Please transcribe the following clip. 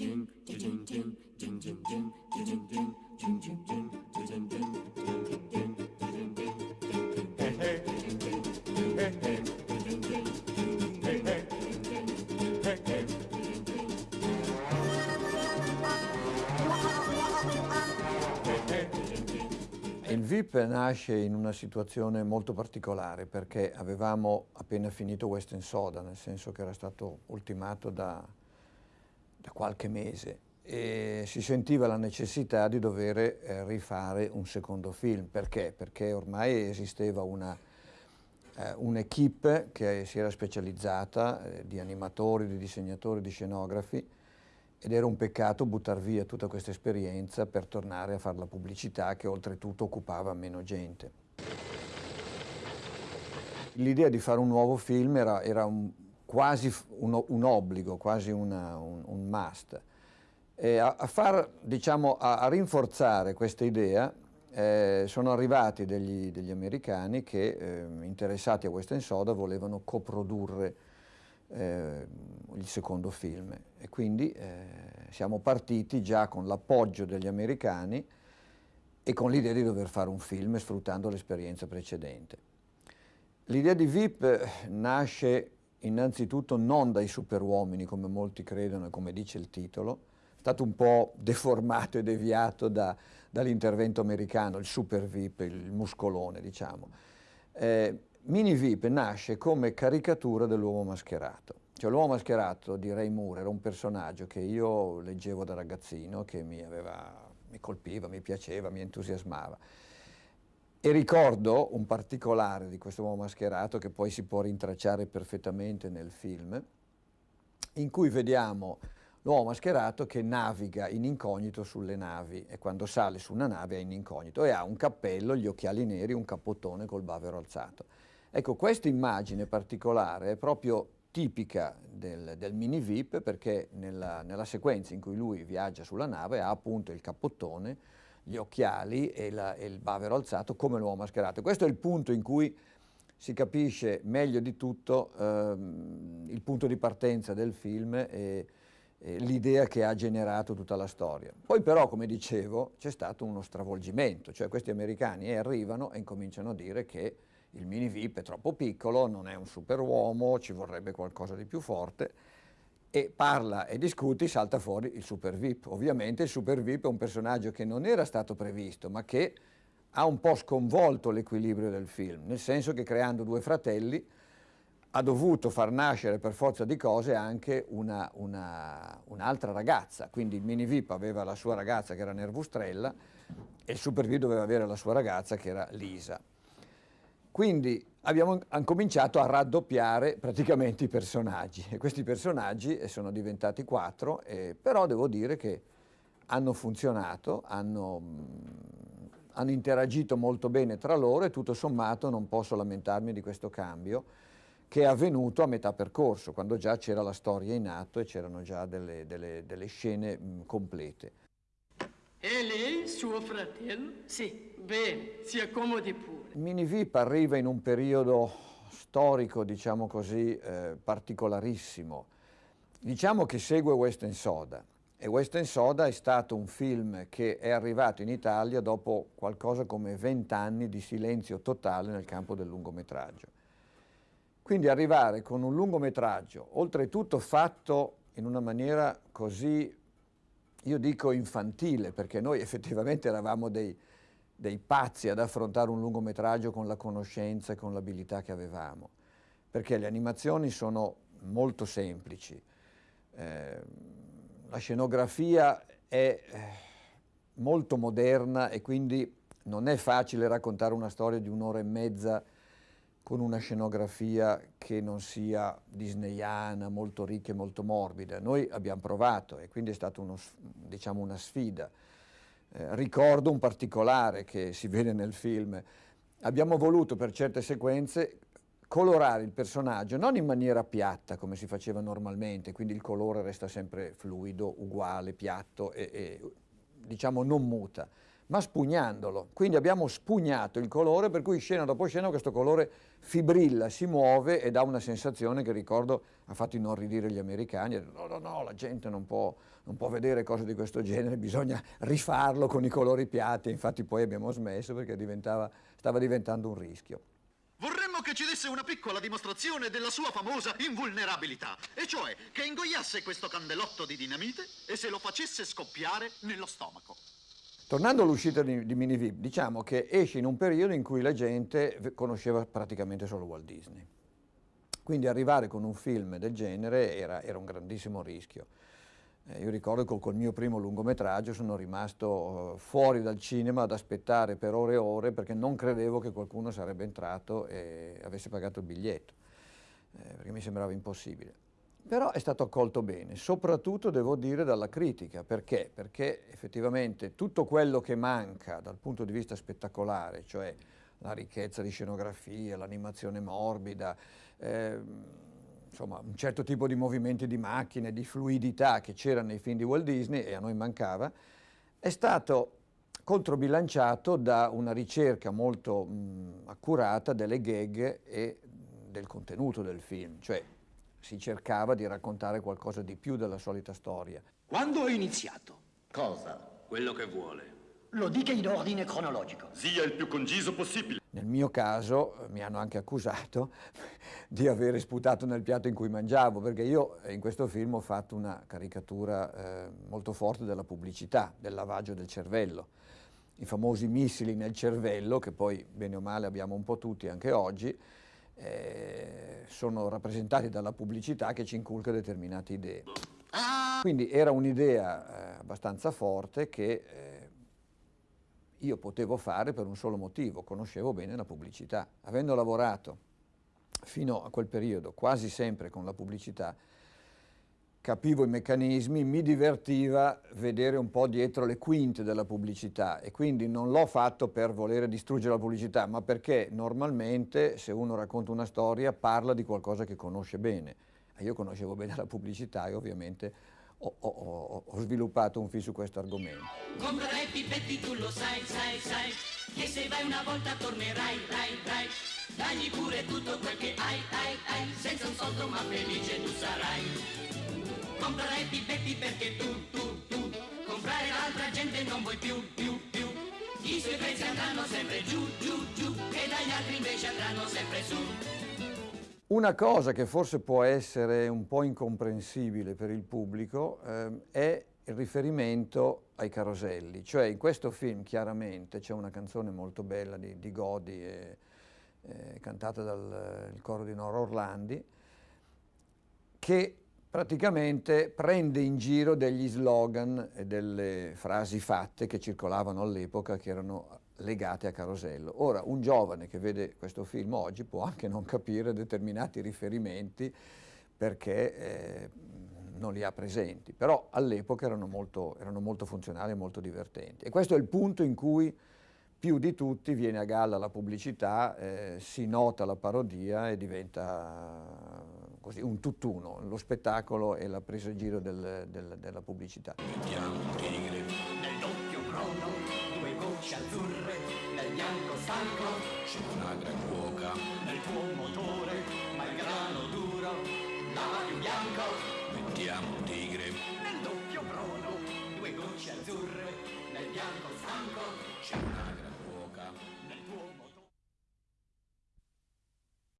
Il VIP nasce in una situazione molto particolare perché avevamo appena finito Western Soda, nel senso che era stato ultimato da, da qualche mese e si sentiva la necessità di dover eh, rifare un secondo film. Perché? Perché ormai esisteva eh, un'equipe che si era specializzata eh, di animatori, di disegnatori, di scenografi ed era un peccato buttare via tutta questa esperienza per tornare a fare la pubblicità che oltretutto occupava meno gente. L'idea di fare un nuovo film era, era un, quasi un, un, obbligo, quasi una, un, un, must. A, a, far, diciamo, a, a rinforzare questa idea eh, sono arrivati degli, degli americani che, eh, interessati a Western Soda, volevano coprodurre eh, il secondo film e quindi eh, siamo partiti già con l'appoggio degli americani e con l'idea di dover fare un film sfruttando l'esperienza precedente. L'idea di VIP nasce innanzitutto non dai superuomini come molti credono e come dice il titolo, è stato un po' deformato e deviato da, dall'intervento americano, il super VIP, il muscolone diciamo. Eh, Mini VIP nasce come caricatura dell'uomo mascherato. Cioè l'uomo mascherato di Ray Moore era un personaggio che io leggevo da ragazzino, che mi, aveva, mi colpiva, mi piaceva, mi entusiasmava. E ricordo un particolare di questo uomo mascherato che poi si può rintracciare perfettamente nel film, in cui vediamo l'uomo mascherato che naviga in incognito sulle navi e quando sale su una nave è in incognito e ha un cappello, gli occhiali neri, un cappottone col bavero alzato. Ecco, questa immagine particolare è proprio tipica del, del mini VIP perché nella, nella, sequenza in cui lui viaggia sulla nave ha appunto il cappottone, gli occhiali e, la, e il bavero alzato come l'uomo mascherato. Questo è il punto in cui si capisce meglio di tutto ehm, il punto di partenza del film e, e l'idea che ha generato tutta la storia. Poi però, come dicevo, c'è stato uno stravolgimento, cioè questi americani arrivano e incominciano a dire che il mini VIP è troppo piccolo, non è un superuomo, ci vorrebbe qualcosa di più forte e parla e discuti, salta fuori il super VIP. Ovviamente il super VIP è un personaggio che non era stato previsto, ma che ha un po' sconvolto l'equilibrio del film, nel senso che creando due fratelli ha dovuto far nascere per forza di cose anche un'altra una, un ragazza, quindi il mini VIP aveva la sua ragazza che era Nervustrella e il super VIP doveva avere la sua ragazza che era Lisa. Quindi abbiamo cominciato a raddoppiare praticamente i personaggi e questi personaggi sono diventati quattro, eh, però devo dire che hanno funzionato, hanno, hanno interagito molto bene tra loro e tutto sommato non posso lamentarmi di questo cambio che è avvenuto a metà percorso, quando già c'era la storia in atto e c'erano già delle, delle, delle scene mh, complete. E lei, suo fratello? Sì. Bene, si accomodi pure. Mini VIP arriva in un periodo storico, diciamo così, eh, particolarissimo. Diciamo che segue Western Soda e Western Soda è stato un film che è arrivato in Italia dopo qualcosa come vent'anni di silenzio totale nel campo del lungometraggio. Quindi arrivare con un lungometraggio, oltretutto fatto in una maniera così io dico infantile, perché noi effettivamente eravamo dei, dei pazzi ad affrontare un lungometraggio con la conoscenza e con l'abilità che avevamo, perché le animazioni sono molto semplici, eh, la scenografia è eh, molto moderna e quindi non è facile raccontare una storia di un'ora e mezza con una scenografia che non sia disneyana, molto ricca e molto morbida. Noi abbiamo provato e quindi è stata diciamo, una sfida. Eh, ricordo un particolare che si vede nel film. Abbiamo voluto per certe sequenze colorare il personaggio non in maniera piatta come si faceva normalmente, quindi il colore resta sempre fluido, uguale, piatto e, e diciamo non muta, ma spugnandolo. Quindi abbiamo spugnato il colore, per cui scena dopo scena questo colore fibrilla, si muove e dà una sensazione che ricordo ha fatto inorridire gli americani. No, no, no, la gente non può, non può vedere cose di questo genere, bisogna rifarlo con i colori piatti. Infatti poi abbiamo smesso perché stava diventando un rischio. Vorremmo che ci desse una piccola dimostrazione della sua famosa invulnerabilità, e cioè che ingoiasse questo candelotto di dinamite e se lo facesse scoppiare nello stomaco. Tornando all'uscita di, di Minivip, diciamo che esce in un periodo in cui la gente conosceva praticamente solo Walt Disney. Quindi arrivare con un film del genere era, era un grandissimo rischio. Eh, io ricordo che col mio primo lungometraggio sono rimasto eh, fuori dal cinema ad aspettare per ore e ore perché non credevo che qualcuno sarebbe entrato e avesse pagato il biglietto, eh, perché mi sembrava impossibile. Però è stato accolto bene, soprattutto devo dire dalla critica. Perché? Perché effettivamente tutto quello che manca dal punto di vista spettacolare, cioè la ricchezza di scenografia, l'animazione morbida, eh, insomma un certo tipo di movimenti di macchine, di fluidità che c'era nei film di Walt Disney e a noi mancava, è stato controbilanciato da una ricerca molto mh, accurata delle gag e del contenuto del film, cioè si cercava di raccontare qualcosa di più della solita storia. Quando ho iniziato? Cosa? Quello che vuole. Lo dica in ordine cronologico. Sia il più conciso possibile. Nel mio caso eh, mi hanno anche accusato di avere sputato nel piatto in cui mangiavo, perché io eh, in questo film ho fatto una caricatura eh, molto forte della pubblicità, del lavaggio del cervello. I famosi missili nel cervello, che poi bene o male abbiamo un po' tutti anche oggi, eh, sono rappresentati dalla pubblicità che ci inculca determinate idee. Quindi era un'idea eh, abbastanza forte che eh, io potevo fare per un solo motivo, conoscevo bene la pubblicità. Avendo lavorato fino a quel periodo quasi sempre con la pubblicità, capivo i meccanismi, mi divertiva vedere un po' dietro le quinte della pubblicità e quindi non l'ho fatto per volere distruggere la pubblicità, ma perché normalmente se uno racconta una storia parla di qualcosa che conosce bene. Io conoscevo bene la pubblicità e ovviamente ho, ho, ho sviluppato un film su questo argomento. Comprerai pipetti, tu lo sai, sai, sai, che se vai una volta tornerai, rai, rai. Dagli pure tutto quel che hai, hai, hai, senza un soldo ma felice tu sarai comprerai pipetti perché tu, tu, tu comprare l'altra gente non vuoi più, più, più. I suoi prezzi andranno sempre giù, giù, giù e dagli altri invece andranno sempre su. Una cosa che forse può essere un po' incomprensibile per il pubblico eh, è il riferimento ai caroselli, cioè in questo film chiaramente c'è una canzone molto bella di, di Godi e, eh, cantata dal coro di Nora Orlandi che praticamente prende in giro degli slogan e delle frasi fatte che circolavano all'epoca che erano legate a Carosello. Ora, un giovane che vede questo film oggi può anche non capire determinati riferimenti perché eh, non li ha presenti, però all'epoca erano molto, erano molto funzionali e molto divertenti. E questo è il punto in cui più di tutti viene a galla la pubblicità, eh, si nota la parodia e diventa così, un tutt'uno, lo spettacolo e la presa in giro del, del, della pubblicità. Mettiamo un tigre doppio prono, due gocce azzurre nel bianco stanco, c'è una gran cuoca nel tuo motore, ma il grano duro, l'avario bianco. Mettiamo un tigre doppio prono, due gocce azzurre nel bianco stanco, c'è una